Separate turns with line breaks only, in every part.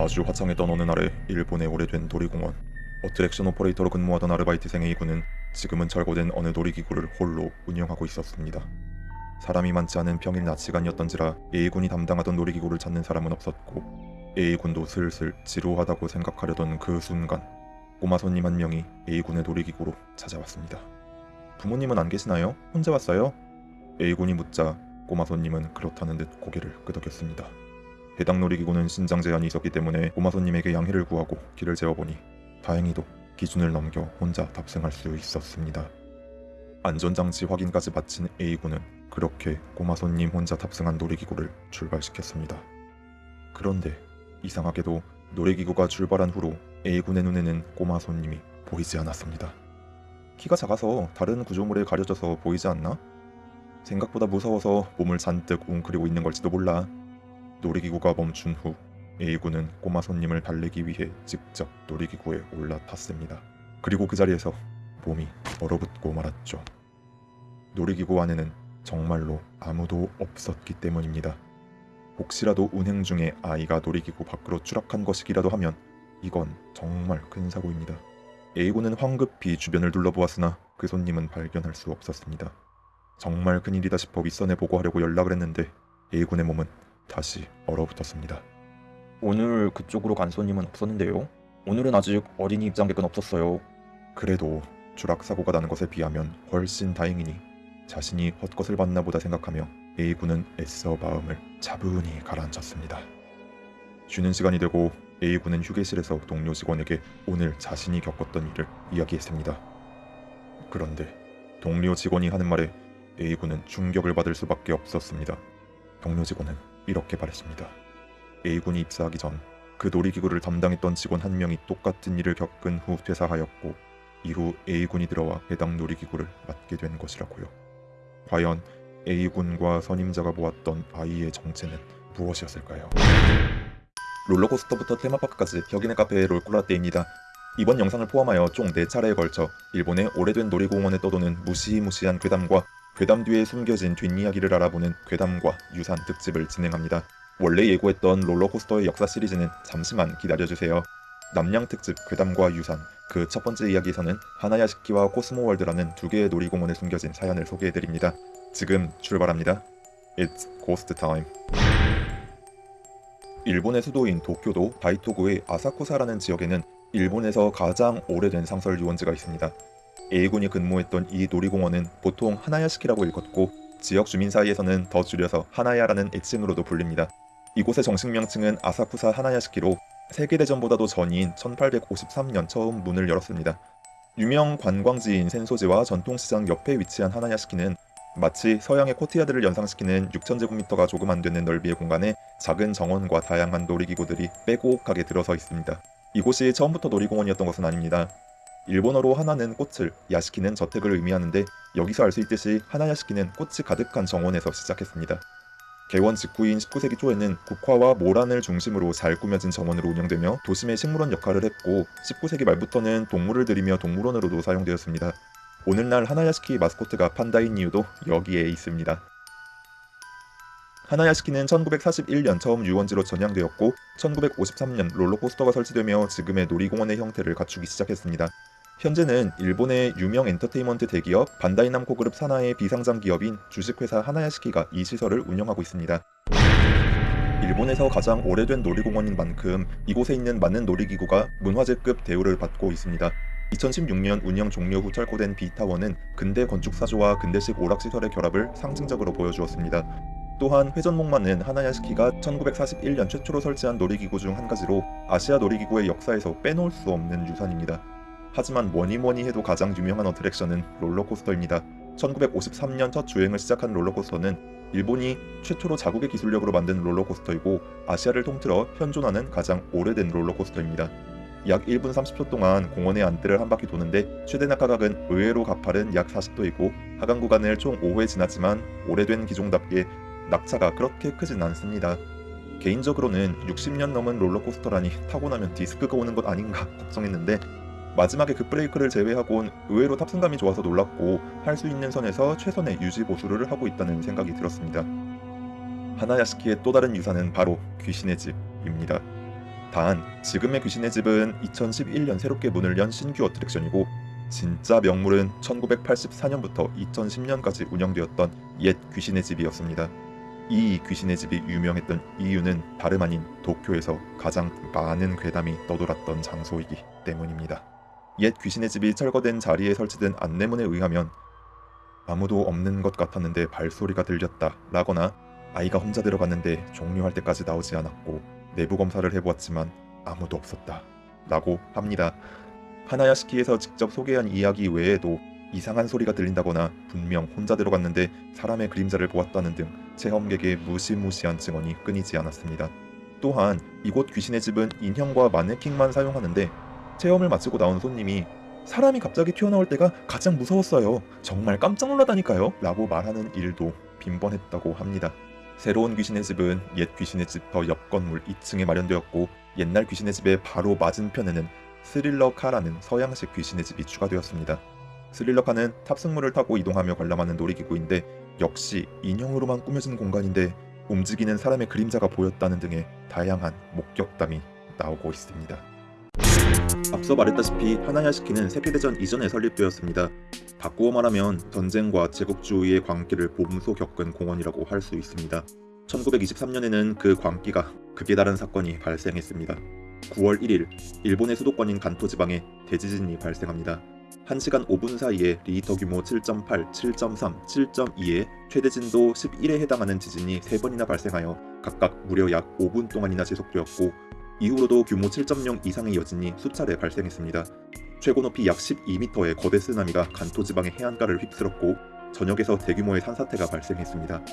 아주 화창했던 어느 날에 일본의 오래된 놀이공원 어트랙션 오퍼레이터로 근무하던 아르바이트생 A군은 지금은 철거된 어느 놀이기구를 홀로 운영하고 있었습니다. 사람이 많지 않은 평일 낮 시간이었던지라 A군이 담당하던 놀이기구를 찾는 사람은 없었고 A군도 슬슬 지루하다고 생각하려던 그 순간 꼬마 손님 한 명이 A군의 놀이기구로 찾아왔습니다. 부모님은 안 계시나요? 혼자 왔어요? A군이 묻자 꼬마 손님은 그렇다는 듯 고개를 끄덕였습니다. 해당 놀이기구는 신장 제한이 있었기 때문에 꼬마 손님에게 양해를 구하고 길을 재어보니 다행히도 기준을 넘겨 혼자 탑승할 수 있었습니다. 안전장치 확인까지 마친 A군은 그렇게 꼬마 손님 혼자 탑승한 놀이기구를 출발시켰습니다. 그런데 이상하게도 놀이기구가 출발한 후로 A군의 눈에는 꼬마 손님이 보이지 않았습니다. 키가 작아서 다른 구조물에 가려져서 보이지 않나? 생각보다 무서워서 몸을 잔뜩 웅크리고 있는 걸지도 몰라. 놀이기구가 멈춘 후 A군은 꼬마 손님을 달래기 위해 직접 놀이기구에 올라탔습니다. 그리고 그 자리에서 몸이 얼어붙고 말았죠. 놀이기구 안에는 정말로 아무도 없었기 때문입니다. 혹시라도 운행 중에 아이가 놀이기구 밖으로 추락한 것이기라도 하면 이건 정말 큰 사고입니다. A군은 황급히 주변을 둘러보았으나 그 손님은 발견할 수 없었습니다. 정말 큰일이다 싶어 윗선에 보고하려고 연락을 했는데 A군의 몸은 다시 얼어붙었습니다.
오늘 그쪽으로 간 손님은 없었는데요. 오늘은 아직 어린이 입장객은 없었어요.
그래도 추락사고가 나는 것에 비하면 훨씬 다행이니 자신이 헛것을 봤나 보다 생각하며 A군은 애써 마음을 차분히 가라앉혔습니다. 쉬는 시간이 되고 A군은 휴게실에서 동료 직원에게 오늘 자신이 겪었던 일을 이야기했습니다. 그런데 동료 직원이 하는 말에 A군은 충격을 받을 수밖에 없었습니다. 동료 직원은 이렇게 말했습니다. A군이 입사하기 전 그 놀이기구를 담당했던 직원 한 명이 똑같은 일을 겪은 후 퇴사하였고 이후 A군이 들어와 해당 놀이기구를 맡게 된 것이라고요. 과연 A군과 선임자가 보았던 아이의 정체는 무엇이었을까요? 롤러코스터부터 테마파크까지 혁인의 카페 롤꾸라떼입니다. 이번 영상을 포함하여 총 4차례에 걸쳐 일본의 오래된 놀이공원에 떠도는 무시무시한 괴담과 괴담 뒤에 숨겨진 뒷이야기를 알아보는 괴담과 유산 특집을 진행합니다. 원래 예고했던 롤러코스터의 역사 시리즈는 잠시만 기다려주세요. 남양 특집 괴담과 유산 그 첫 번째 이야기에서는 하나야시키와 코스모월드라는 두 개의 놀이공원에 숨겨진 사연을 소개해드립니다. 지금 출발합니다. It's Ghost Time. 일본의 수도인 도쿄도 다이토구의 아사쿠사라는 지역에는 일본에서 가장 오래된 상설 유원지가 있습니다. A군이 근무했던 이 놀이공원은 보통 하나야시키라고 읽었고 지역 주민 사이에서는 더 줄여서 하나야라는 애칭으로도 불립니다. 이곳의 정식 명칭은 아사쿠사 하나야시키로 세계대전보다도 전인 1853년 처음 문을 열었습니다. 유명 관광지인 센소지와 전통시장 옆에 위치한 하나야시키는 마치 서양의 코티야드를 연상시키는 6,000제곱미터가 조금 안 되는 넓이의 공간에 작은 정원과 다양한 놀이기구들이 빼곡하게 들어서 있습니다. 이곳이 처음부터 놀이공원이었던 것은 아닙니다. 일본어로 하나는 꽃을, 야시키는 저택을 의미하는데 여기서 알 수 있듯이 하나야시키는 꽃이 가득한 정원에서 시작했습니다. 개원 직후인 19세기 초에는 국화와 모란을 중심으로 잘 꾸며진 정원으로 운영되며 도심의 식물원 역할을 했고 19세기 말부터는 동물을 들이며 동물원으로도 사용되었습니다. 오늘날 하나야시키 마스코트가 판다인 이유도 여기에 있습니다. 하나야시키는 1941년 처음 유원지로 전향되었고 1953년 롤러코스터가 설치되며 지금의 놀이공원의 형태를 갖추기 시작했습니다. 현재는 일본의 유명 엔터테인먼트 대기업 반다이남코 그룹 산하의 비상장 기업인 주식회사 하나야시키가 이 시설을 운영하고 있습니다. 일본에서 가장 오래된 놀이공원인 만큼 이곳에 있는 많은 놀이기구가 문화재급 대우를 받고 있습니다. 2016년 운영 종료 후 철거된 B타워는 근대 건축사조와 근대식 오락시설의 결합을 상징적으로 보여주었습니다. 또한 회전목마는 하나야시키가 1941년 최초로 설치한 놀이기구 중 한 가지로 아시아 놀이기구의 역사에서 빼놓을 수 없는 유산입니다. 하지만 뭐니 뭐니 해도 가장 유명한 어트랙션은 롤러코스터입니다. 1953년 첫 주행을 시작한 롤러코스터는 일본이 최초로 자국의 기술력으로 만든 롤러코스터이고 아시아를 통틀어 현존하는 가장 오래된 롤러코스터입니다. 약 1분 30초 동안 공원의 안뜰을 한 바퀴 도는데 최대 낙하각은 의외로 가팔은 약 40도이고 하강 구간을 총 5회 지났지만 오래된 기종답게 낙차가 그렇게 크진 않습니다. 개인적으로는 60년 넘은 롤러코스터라니 타고 나면 디스크가 오는 것 아닌가 걱정했는데 마지막에 급브레이크를 제외하곤 의외로 탑승감이 좋아서 놀랐고 할 수 있는 선에서 최선의 유지 보수를 하고 있다는 생각이 들었습니다. 하나야시키의 또 다른 유산은 바로 귀신의 집입니다. 단 지금의 귀신의 집은 2011년 새롭게 문을 연 신규 어트랙션이고 진짜 명물은 1984년부터 2010년까지 운영되었던 옛 귀신의 집이었습니다. 이 귀신의 집이 유명했던 이유는 다름 아닌 도쿄에서 가장 많은 괴담이 떠돌았던 장소이기 때문입니다. 옛 귀신의 집이 철거된 자리에 설치된 안내문에 의하면 아무도 없는 것 같았는데 발소리가 들렸다 라거나 아이가 혼자 들어갔는데 종료할 때까지 나오지 않았고 내부 검사를 해보았지만 아무도 없었다 라고 합니다. 하나야시키에서 직접 소개한 이야기 외에도 이상한 소리가 들린다거나 분명 혼자 들어갔는데 사람의 그림자를 보았다는 등 체험객의 무시무시한 증언이 끊이지 않았습니다. 또한 이곳 귀신의 집은 인형과 마네킹만 사용하는데 체험을 마치고 나온 손님이 사람이 갑자기 튀어나올 때가 가장 무서웠어요. 정말 깜짝 놀라다니까요. 라고 말하는 일도 빈번했다고 합니다. 새로운 귀신의 집은 옛 귀신의 집 더 옆 건물 2층에 마련되었고 옛날 귀신의 집의 바로 맞은편에는 스릴러 카라는 서양식 귀신의 집이 추가되었습니다. 스릴러 카는 탑승물을 타고 이동하며 관람하는 놀이기구인데 역시 인형으로만 꾸며진 공간인데 움직이는 사람의 그림자가 보였다는 등의 다양한 목격담이 나오고 있습니다. 앞서 말했다시피 하나야시키는 세계대전 이전에 설립되었습니다. 바꾸어 말하면 전쟁과 제국주의의 광기를 몸소 겪은 공원이라고 할 수 있습니다. 1923년에는 그 광기가 극에 달한 사건이 발생했습니다. 9월 1일 일본의 수도권인 간토 지방에 대지진이 발생합니다. 1시간 5분 사이에 리히터 규모 7.8, 7.3, 7.2의 최대 진도 11에 해당하는 지진이 3번이나 발생하여 각각 무려 약 5분 동안이나 지속되었고 이후로도 규모 7.0 이상의 여진이 수차례 발생했습니다. 최고 높이 약 12m의 거대 쓰나미가 간토 지방의 해안가를 휩쓸었고 전역에서 대규모의 산사태가 발생했습니다.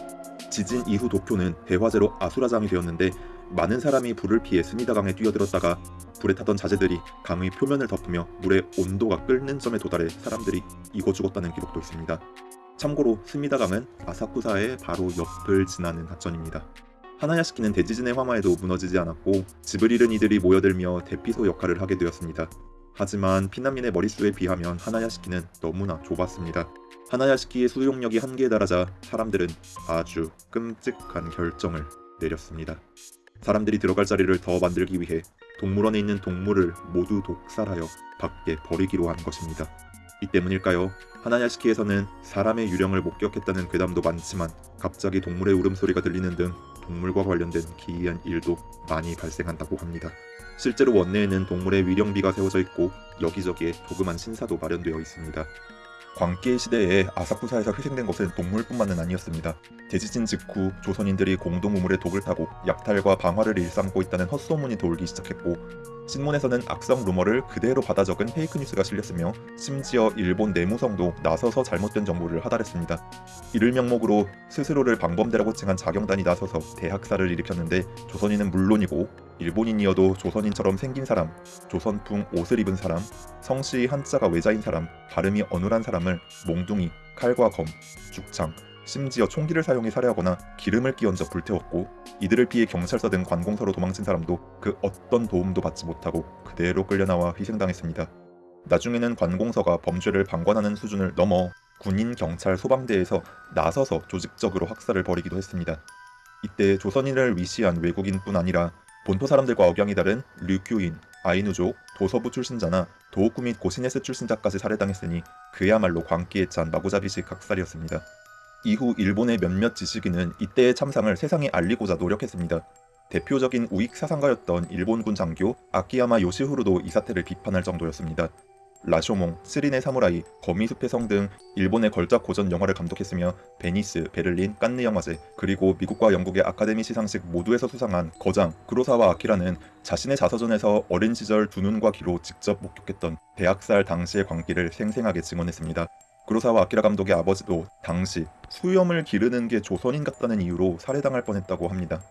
지진 이후 도쿄는 대화재로 아수라장이 되었는데 많은 사람이 불을 피해 스미다강에 뛰어들었다가 불에 타던 자재들이 강의 표면을 덮으며 물의 온도가 끓는 점에 도달해 사람들이 익어 죽었다는 기록도 있습니다. 참고로 스미다강은 아사쿠사의 바로 옆을 지나는 하천입니다. 하나야시키는 대지진의 화마에도 무너지지 않았고 집을 잃은 이들이 모여들며 대피소 역할을 하게 되었습니다. 하지만 피난민의 머릿수에 비하면 하나야시키는 너무나 좁았습니다. 하나야시키의 수용력이 한계에 달하자 사람들은 아주 끔찍한 결정을 내렸습니다. 사람들이 들어갈 자리를 더 만들기 위해 동물원에 있는 동물을 모두 독살하여 밖에 버리기로 한 것입니다. 이 때문일까요? 하나야시키에서는 사람의 유령을 목격했다는 괴담도 많지만 갑자기 동물의 울음소리가 들리는 등 동물과 관련된 기이한 일도 많이 발생한다고 합니다. 실제로 원내에는 동물의 위령비가 세워져 있고 여기저기에 조그만 신사도 마련되어 있습니다. 광기의 시대에 아사쿠사에서 희생된 것은 동물뿐만은 아니었습니다. 대지진 직후 조선인들이 공동 우물의 독을 타고 약탈과 방화를 일삼고 있다는 헛소문이 돌기 시작했고 신문에서는 악성 루머를 그대로 받아 적은 페이크 뉴스가 실렸으며 심지어 일본 내무성도 나서서 잘못된 정보를 하달했습니다. 이를 명목으로 스스로를 방범대라고 칭한 자경단이 나서서 대학살을 일으켰는데 조선인은 물론이고 일본인이어도 조선인처럼 생긴 사람, 조선풍 옷을 입은 사람, 성씨 한자가 외자인 사람, 발음이 어눌한 사람을 몽둥이, 칼과 검, 죽창, 심지어 총기를 사용해 살해하거나 기름을 끼얹어 불태웠고 이들을 피해 경찰서 등 관공서로 도망친 사람도 그 어떤 도움도 받지 못하고 그대로 끌려나와 희생당했습니다. 나중에는 관공서가 범죄를 방관하는 수준을 넘어 군인, 경찰, 소방대에서 나서서 조직적으로 학살을 벌이기도 했습니다. 이때 조선인을 위시한 외국인뿐 아니라 본토 사람들과 억양이 다른 류큐인, 아이누족, 도서부 출신자나 도호쿠 및 고시네스 출신자까지 살해당했으니 그야말로 광기에 찬 마구잡이식 학살이었습니다. 이후 일본의 몇몇 지식인은 이때의 참상을 세상에 알리고자 노력했습니다. 대표적인 우익 사상가였던 일본군 장교 아키야마 요시후루도 이 사태를 비판할 정도였습니다. 라쇼몽, 스린의 사무라이, 거미숲의 성 등 일본의 걸작 고전 영화를 감독했으며 베니스, 베를린, 깐느 영화제, 그리고 미국과 영국의 아카데미 시상식 모두에서 수상한 거장 구로사와 아키라는 자신의 자서전에서 어린 시절 두 눈과 귀로 직접 목격했던 대학살 당시의 광기를 생생하게 증언했습니다. 구로사와 아키라 감독의 아버지도 당시 수염을 기르는 게 조선인 같다는 이유로 살해당할 뻔했다고 합니다.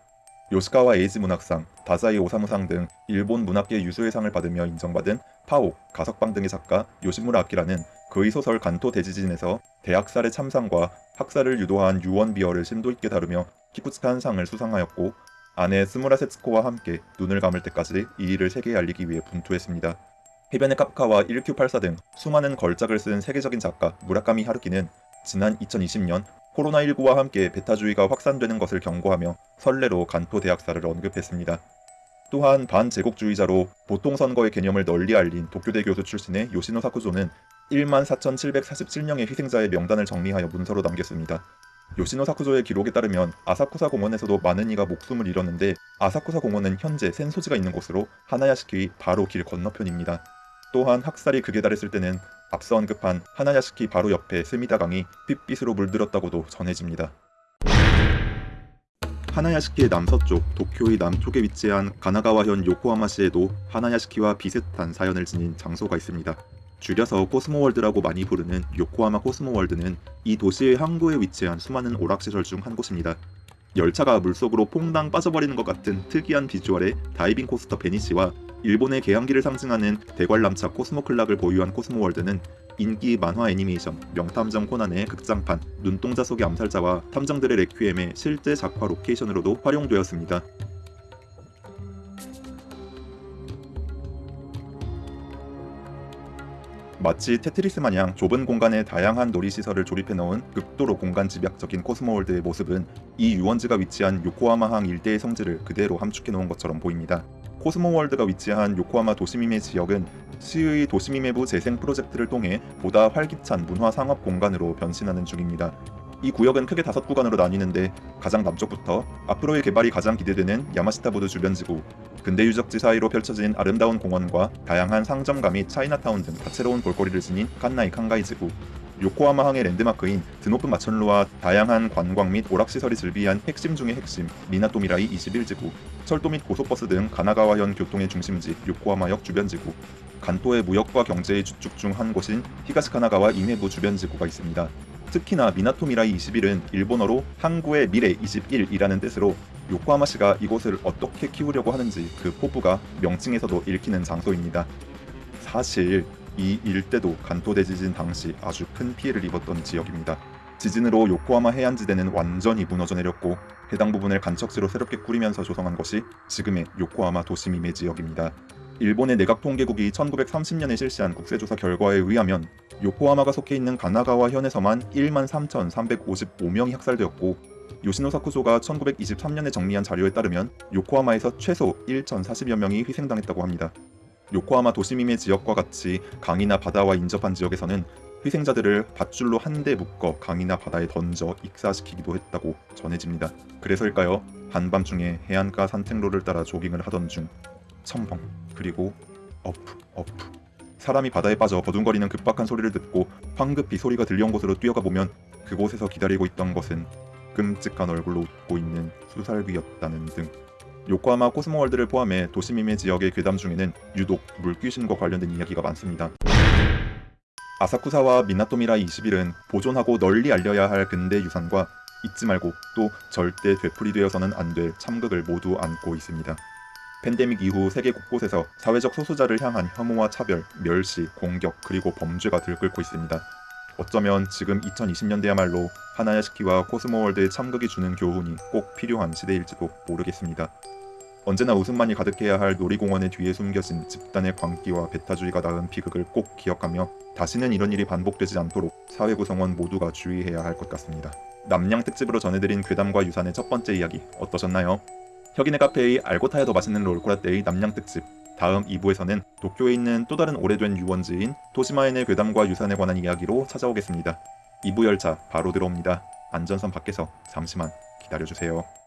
요시카와 에이지 문학상, 다자이 오사무상 등 일본 문학계 유수의 상을 받으며 인정받은 파옥, 가석방 등의 작가 요시무라 아키라는 그의 소설 간토 대지진에서 대학살의 참상과 학살을 유도한 유언비어를 심도 있게 다루며 키쿠치칸 상을 수상하였고 아내 츠무라 세츠코와 함께 눈을 감을 때까지 이 일을 세계에 알리기 위해 분투했습니다. 해변의 카프카와 1Q84 등 수많은 걸작을 쓴 세계적인 작가 무라카미 하루키는 지난 2020년 코로나19와 함께 배타주의가 확산되는 것을 경고하며 선례로 간토 대학살을 언급했습니다. 또한 반제국주의자로 보통 선거의 개념을 널리 알린 도쿄대 교수 출신의 요시노 사쿠조는 1만 4,747명의 희생자의 명단을 정리하여 문서로 남겼습니다. 요시노 사쿠조의 기록에 따르면 아사쿠사 공원에서도 많은 이가 목숨을 잃었는데 아사쿠사 공원은 현재 센소지가 있는 곳으로 하나야시키 바로 길 건너편입니다. 또한 학살이 극에 달했을 때는 앞서 언급한 하나야시키 바로 옆에 스미다강이 핏빛으로 물들었다고도 전해집니다. 하나야시키의 남서쪽, 도쿄의 남쪽에 위치한 가나가와현 요코하마시에도 하나야시키와 비슷한 사연을 지닌 장소가 있습니다. 줄여서 코스모월드라고 많이 부르는 요코하마 코스모월드는 이 도시의 항구에 위치한 수많은 오락시설 중 한 곳입니다. 열차가 물속으로 퐁당 빠져버리는 것 같은 특이한 비주얼의 다이빙 코스터 바니시와 일본의 개항기를 상징하는 대관람차 코스모클락을 보유한 코스모월드는 인기 만화 애니메이션 명탐정 코난의 극장판 눈동자 속의 암살자와 탐정들의 레퀴엠의 실제 작화 로케이션으로도 활용되었습니다. 마치 테트리스 마냥 좁은 공간에 다양한 놀이시설을 조립해 넣은 극도로 공간 집약적인 코스모월드의 모습은 이 유원지가 위치한 요코하마항 일대의 성질을 그대로 함축해 놓은 것처럼 보입니다. 코스모월드가 위치한 요코하마 도심임해 지역은 시의 도심임해부 재생 프로젝트를 통해 보다 활기찬 문화 상업 공간으로 변신하는 중입니다. 이 구역은 크게 다섯 구간으로 나뉘는데 가장 남쪽부터 앞으로의 개발이 가장 기대되는 야마시타부두 주변 지구, 근대 유적지 사이로 펼쳐진 아름다운 공원과 다양한 상점가 및 차이나타운 등 다채로운 볼거리를 지닌 칸나이 칸가이 지구, 요코하마항의 랜드마크인 드높은 마천루와 다양한 관광 및 오락시설이 즐비한 핵심 중의 핵심 미나토미라이 21지구, 철도 및 고속버스 등 가나가와현 교통의 중심지 요코하마역 주변지구, 간토의 무역과 경제의 주축 중 한 곳인 히가시카나가와 임해부 주변지구가 있습니다. 특히나 미나토미라이 21은 일본어로 항구의 미래 21이라는 뜻으로 요코하마시가 이곳을 어떻게 키우려고 하는지 그 포부가 명칭에서도 읽히는 장소입니다. 사실 이 일대도 간토 대 지진 당시 아주 큰 피해를 입었던 지역입니다. 지진으로 요코하마 해안지대는 완전히 무너져 내렸고 해당 부분을 간척지로 새롭게 꾸리면서 조성한 것이 지금의 요코하마 도시미메 지역입니다. 일본의 내각통계국이 1930년에 실시한 국세조사 결과에 의하면 요코하마가 속해 있는 가나가와 현에서만 1만 3,355명이 학살되었고 요시노 사쿠조가 1923년에 정리한 자료에 따르면 요코하마에서 최소 1,040여 명이 희생당했다고 합니다. 요코하마 도시미메 지역과 같이 강이나 바다와 인접한 지역에서는 희생자들을 밧줄로 한 대 묶어 강이나 바다에 던져 익사시키기도 했다고 전해집니다. 그래서일까요? 한밤중에 해안가 산책로를 따라 조깅을 하던 중 첨벙 그리고 어프 어프 사람이 바다에 빠져 버둥거리는 급박한 소리를 듣고 황급히 소리가 들려온 곳으로 뛰어가 보면 그곳에서 기다리고 있던 것은 끔찍한 얼굴로 웃고 있는 수살귀였다는 등 요코하마 코스모월드를 포함해 도시미메 지역의 괴담 중에는 유독 물귀신과 관련된 이야기가 많습니다. 아사쿠사와 미나토미라이 21은 보존하고 널리 알려야 할 근대 유산과 잊지 말고 또 절대 되풀이되어서는 안 될 참극을 모두 안고 있습니다. 팬데믹 이후 세계 곳곳에서 사회적 소수자를 향한 혐오와 차별, 멸시, 공격 그리고 범죄가 들끓고 있습니다. 어쩌면 지금 2020년대야말로 하나야시키와 코스모월드의 참극이 주는 교훈이 꼭 필요한 시대일지도 모르겠습니다. 언제나 웃음만이 가득해야 할 놀이공원의 뒤에 숨겨진 집단의 광기와 배타주의가 낳은 비극을 꼭 기억하며 다시는 이런 일이 반복되지 않도록 사회 구성원 모두가 주의해야 할 것 같습니다. 남양 특집으로 전해드린 괴담과 유산의 첫 번째 이야기 어떠셨나요? 혁인의 카페의 알고 타야 더 맛있는 롤코라떼의 남양 특집 다음 2부에서는 도쿄에 있는 또 다른 오래된 유원지인 토시마엔의 괴담과 유산에 관한 이야기로 찾아오겠습니다. 2부 열차 바로 들어옵니다. 안전선 밖에서 잠시만 기다려주세요.